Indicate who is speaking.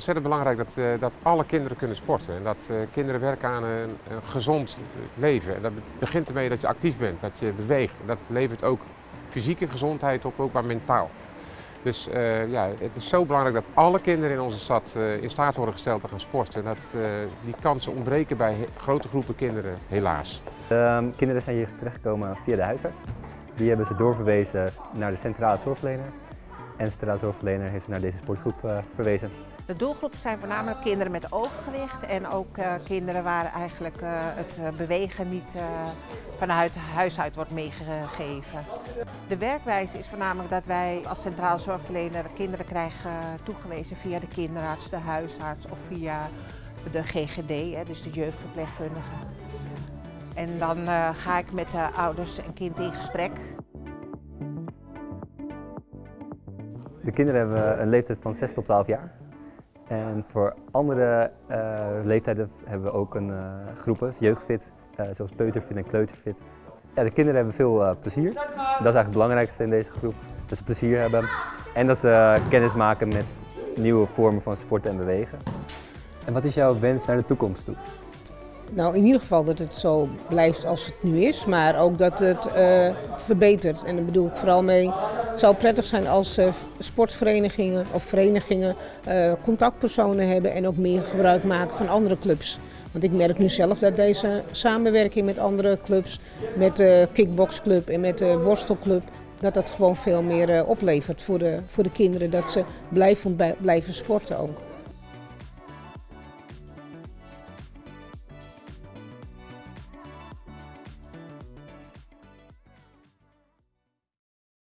Speaker 1: ontzettend belangrijk dat, uh, dat alle kinderen kunnen sporten. En dat uh, kinderen werken aan een, gezond leven. En dat begint ermee dat je actief bent, dat je beweegt. En dat levert ook fysieke gezondheid op, ook maar mentaal. Dus uh, ja, het is zo belangrijk dat alle kinderen in onze stad in staat worden gesteld te gaan sporten. En dat, die kansen ontbreken bij grote groepen kinderen, helaas.
Speaker 2: De kinderen zijn hier terechtgekomen via de huisarts. Die hebben ze doorverwezen naar de centrale zorgverlener. En de centrale zorgverlener heeft naar deze sportgroep uh, verwezen.
Speaker 3: De doelgroep zijn voornamelijk kinderen met overgewicht en ook uh, kinderen waar eigenlijk uh, het bewegen niet vanuit huis uit wordt meegegeven. De werkwijze is voornamelijk dat wij als centraal zorgverlener kinderen krijgen toegewezen via de kinderarts, de huisarts of via de GGD, dus de jeugdverpleegkundige. En dan ga ik met de ouders en kind in gesprek.
Speaker 2: De kinderen hebben een leeftijd van 6 tot 12 jaar. En voor andere uh, leeftijden hebben we ook een uh, groepen, jeugdfit, uh, zoals peuterfit en kleuterfit. Ja, de kinderen hebben veel plezier. Dat is eigenlijk het belangrijkste in deze groep. Dat ze plezier hebben en dat ze kennis maken met nieuwe vormen van sporten en bewegen. En wat is jouw wens naar de toekomst toe?
Speaker 4: Nou, in ieder geval dat het zo blijft als het nu is, maar ook dat het uh, verbetert. En daar bedoel ik vooral mee, het zou prettig zijn als uh, sportverenigingen of verenigingen uh, contactpersonen hebben en ook meer gebruik maken van andere clubs. Want ik merk nu zelf dat deze samenwerking met andere clubs, met de kickboxclub en met de worstelclub, dat dat gewoon veel meer oplevert voor de, voor de kinderen. Dat ze blijven, blijven sporten ook.